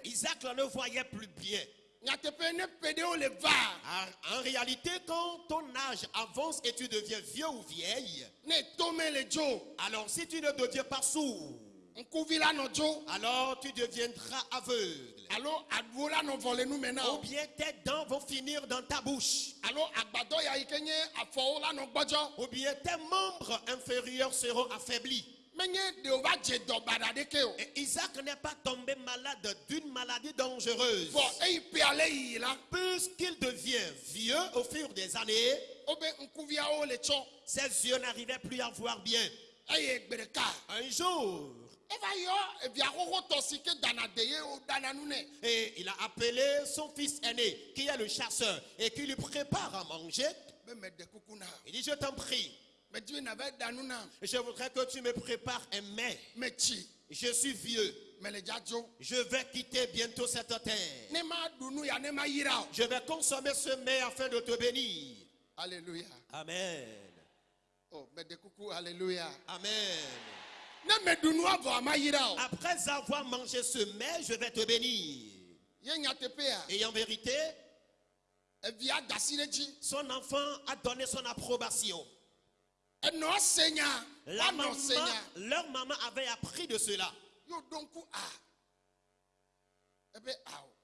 Isaac ne voyait plus bien. En, réalité, quand ton âge avance et tu deviens vieux ou vieille, alors si tu ne deviens pas sourd, alors tu deviendras aveugle. alo aɖuwo la nɔ vɔ le nu me na Ou bien tes dents vont finir dans ta bouche. Ou bien tes membres inférieurs seront affaiblis. Et Isaac n'est pas tombé malade d'une maladie dangereuse. Puisqu'il devient vieux au fur des années, le tsɔ ses yeux n'arrivaient plus à voir bien. Un jour, eva yɔ evia xoxotɔ si ke dana de ye wo dana nu nɛ et il a appelé son fils aîné, qui est le chasseur, et qui lui prépare à manger. Il dit, je t'en prie, je voudrais que tu me prépares un mets. Je suis vieux. Je vais quitter bientôt cette terre. Je vais consommer ce mets afin de te bénir. alleluya Amen. o mede kuku alleluya Amen. Après avoir mangé ce mets, je vais te bénir. Et en vérité, dzi son enfant a donné son approbation. nya La maman, leur maman avait appris de cela.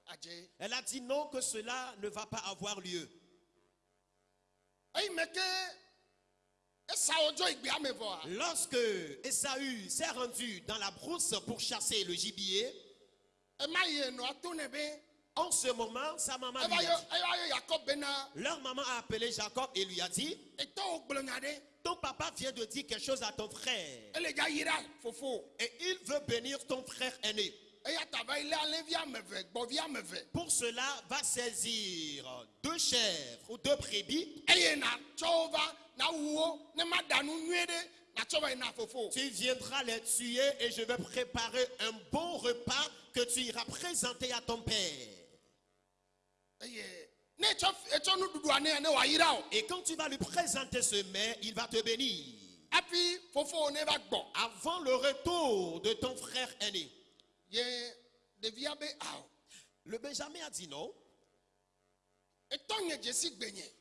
adze Elle a dit non, que cela ne va pas avoir lieu. Lorsque Esaü s'est rendu dans la brousse pour chasser le gibier, en ce moment, sa maman lui a dit, leur maman a appelé Jacob et lui a dit, ton papa vient de dire quelque chose à ton frère. Et il veut bénir ton frère aîné. Pour cela, va saisir deux chèvres ou deux brebis. Tu viendras les tuer et je vais préparer un bon repas que tu iras présenter à ton père. o Et quand tu vas lui présenter ce mets, il va te bénir. Avant le retour de ton frère aîné, awo le Benjamin a dit non.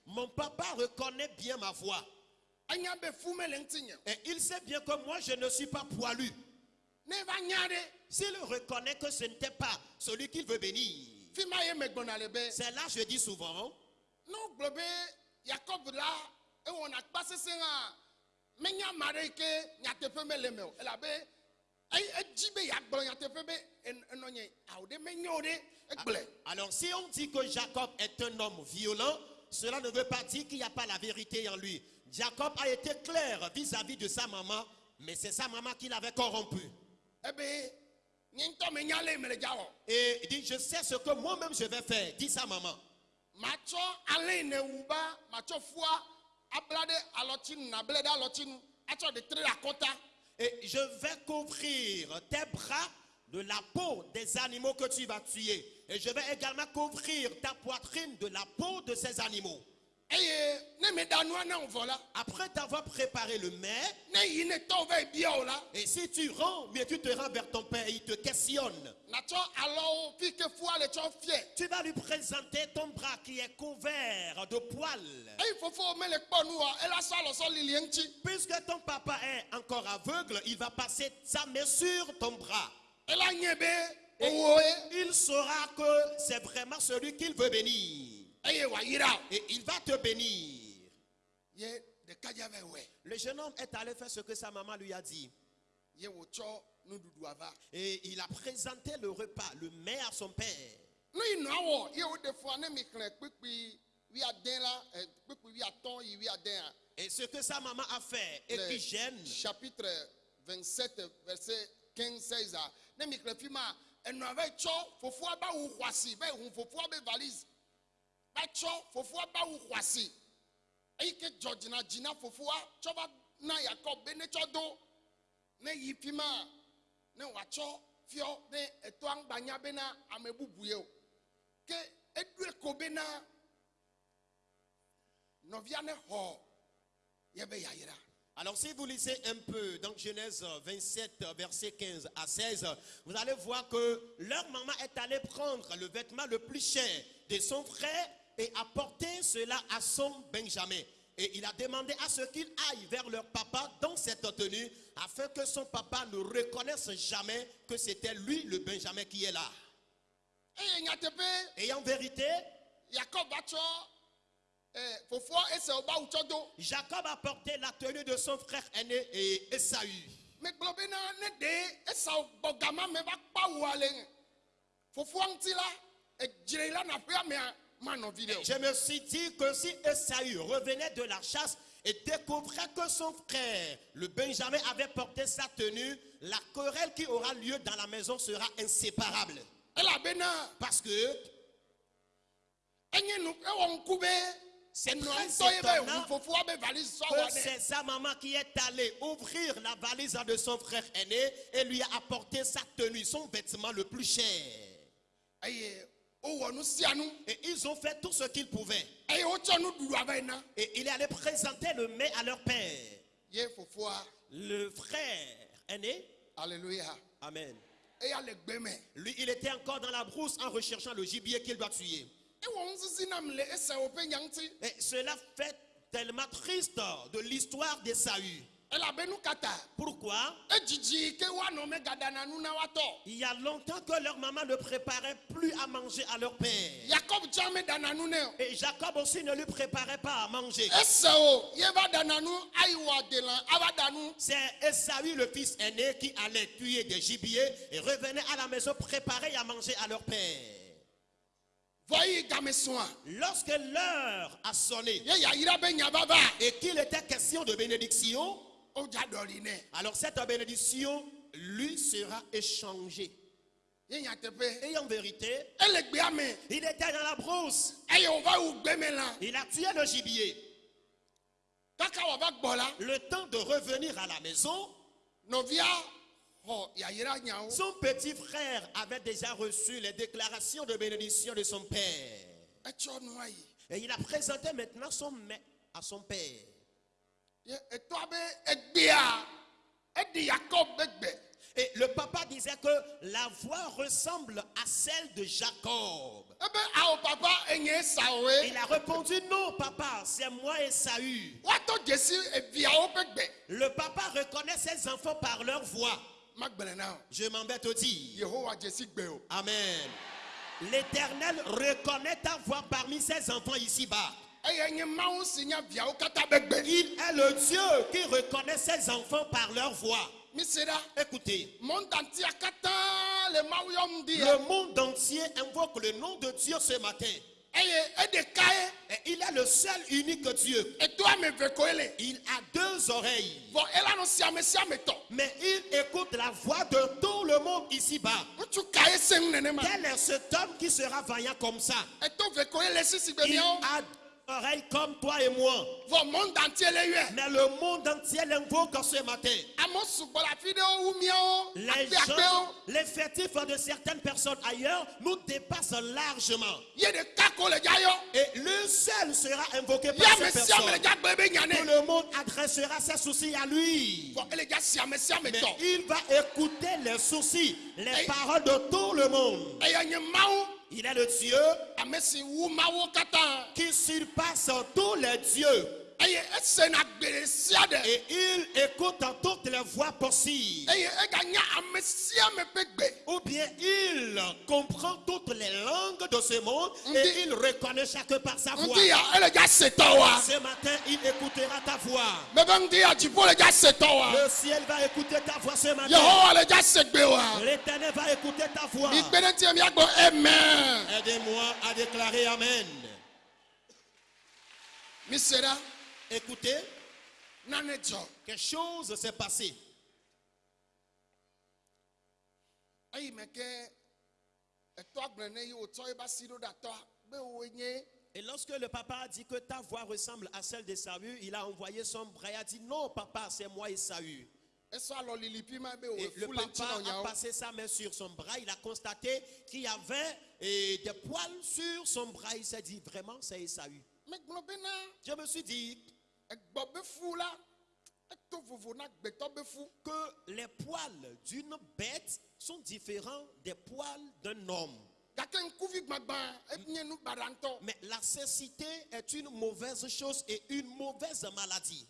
Mon papa reconnaît bien ma voix. Et il sait bien que moi, je ne suis pas poilu. S'il reconnaît que ce n'était pas celui qu'il veut bénir, c'est là je dis souvent, ne Alors si on dit que Jacob est un homme violent, cela ne veut pas dire qu'il n'y a pas la vérité en lui. Jacob a été clair vis-à-vis de sa maman, mais c'est sa maman qui l'avait corrompu. le dza wɔ Et il dit, je sais ce que moi-même je vais faire, dit sa maman. Et je vais couvrir tes bras de la peau des animaux que tu vas tuer. Et je vais également couvrir ta poitrine de la peau de ces animaux. Après t'avoir préparé le mets, et si tu rends, mais tu te rends vers ton père, il te questionne. Tu vas lui présenter ton bras qui est couvert de poils. Puisque ton papa est encore aveugle, il va passer sa main sur ton bras. Et owo ye il saura que c'est vraiment celui qu'il veut bénir. Et il va te bénir. Le jeune homme est allé faire ce que sa maman lui a dit. Et il a présenté le repas, le mets à son père. Et ce que sa maman a fait et qui gêne, chapitre 27 verset 15 16 a ne mi xlẽ fi ma enɔa va yi tsɔ fofoa ba wu xɔasi eyi ke dzɔ dzina dzina fofoa na yakob be ne ne yi fi ne wòatsɔ fiɔ ne etɔa ŋgbanya bena ame bubu ye ke eɖoe. Alors si vous lisez un peu dans Genèse 27, verset 15 à 16, vous allez voir que leur maman est allée prendre le vêtement le plus cher de son frère et apporter cela à son Benjamin. Et il a demandé à ce qu'il aille vers leur papa dans cette tenue afin que son papa ne reconnaisse jamais que c'était lui le Benjamin qui est là. Et en vérité, Jacob a porté la tenue de son frère aîné et Esaü. Je me suis dit que si Esaü revenait de la chasse et découvrait que son frère, le Benjamin, avait porté sa tenue, la querelle qui aura lieu dans la maison sera inséparable. Parce que c'est c'est sa maman qui est allée ouvrir la valise de son frère aîné et lui a apporté sa tenue, son vêtement le plus cher. Et ils ont fait tout ce qu'ils pouvaient. Et il est allé présenter le mets à leur père. Le frère aîné, alleluya Amen. Lui, il était encore dans la brousse en recherchant le gibier qu'il doit tuer. Et cela fait tellement triste de l'histoire d'Esaü. Pourquoi? Woatɔ Il y a longtemps que leur maman ne préparait plus à manger à leur père. Et Jacob aussi ne lui préparait pas à manger. nu C'est Esaü, le fils aîné, qui allait tuer des gibiers et revenait à la maison préparer à manger à leur père. Lorsque l'heure a sonné et qu'il était question de bénédiction, alors cette bénédiction lui sera échangée. Et en vérité, il était dans la brousse. Il a tué le gibier. Le temps de revenir à la maison, nyawo son petit frère avait déjà reçu les déclarations de bénédiction de son père. Et il a présenté maintenant son mets à son père. Et le papa disait que la voix ressemble à celle de Jacob. papa enye esawoe Il a répondu non, papa, c'est moi ƒe gbe Le papa reconnaît ses enfants par leur voix. Je m'embête au dire. yehowa dzesi gbe o Amen. L'Éternel reconnaît ta voix parmi ses enfants ici-bas. Il est le Dieu qui reconnaît ses enfants par leur voix. Écoutez, le monde entier invoque le nom de Dieu ce matin. ye Et il est le seul unique Dieu. Il a deux oreilles. Mais il écoute la voix de tout le monde ici-bas. Quel est cet homme qui sera vaillant comme ça? Il miawo a oreilles comme toi et moi. Mais le monde entier l'invoque ce matin. Les gens, l'effectif de certaines personnes ailleurs nous dépasse largement. Et le seul sera invoqué par ces personnes. Tout le monde adressera ses soucis à lui. Mais il va écouter les soucis, les paroles de tout le monde. Il est le Dieu katã qui surpasse tous les dieux. Et il écoute toutes les voix possibles. Ou bien il comprend toutes les langues de ce monde et il reconnaît chacun par sa voix. tɔwoa Ce matin, il écoutera ta voix. dziƒo le ciel va écouter ta voix ce matin. L'éternel va écouter ta voix. Aidez-moi à déclarer Amen. Écoutez, quelque chose s'est passé. Et lorsque le papa a dit que ta voix ressemble à celle d'Esaü, il a envoyé son bras et a dit non, papa, c'est moi be Et le papa a passé sa main sur son bras, il a constaté qu'il y avait des poils sur son bras. Il s'est dit vraiment, c'est Esaü. Je me suis dit que les poils d'une bête sont différents des poils d'un homme. ŋutɔ Mais la cécité est une mauvaise chose et une mauvaise maladie.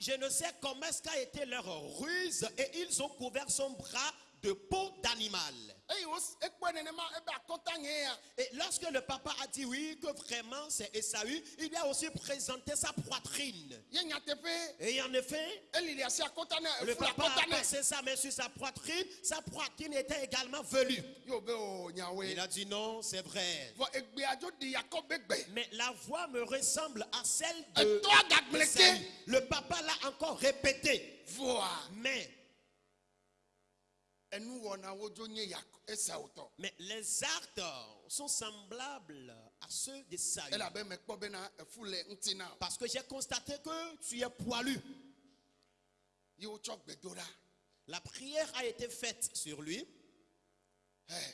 Je ne sais comment est-ce qu'a été leur ruse et ils ont couvert son bras de peau d'animal. akɔta nye ya Et lorsque le papa a dit oui, que vraiment c'est Esaü, il lui a aussi présenté sa poitrine. Et en effet, le papa a passé sa main sur sa poitrine. Sa poitrine était également velue. yio be o nyawoe Il a dit non, c'est vrai. gbe Mais la voix me ressemble à celle de Esaü. Le papa l'a encore répété. voa Mais, enu wɔnawo dzo nye yakɔ esau tɔ mais les actes sont semblables à ceux ŋuti na o. Parce que j'ai constaté que tu es poilu. La prière a été faite sur lui. Hey.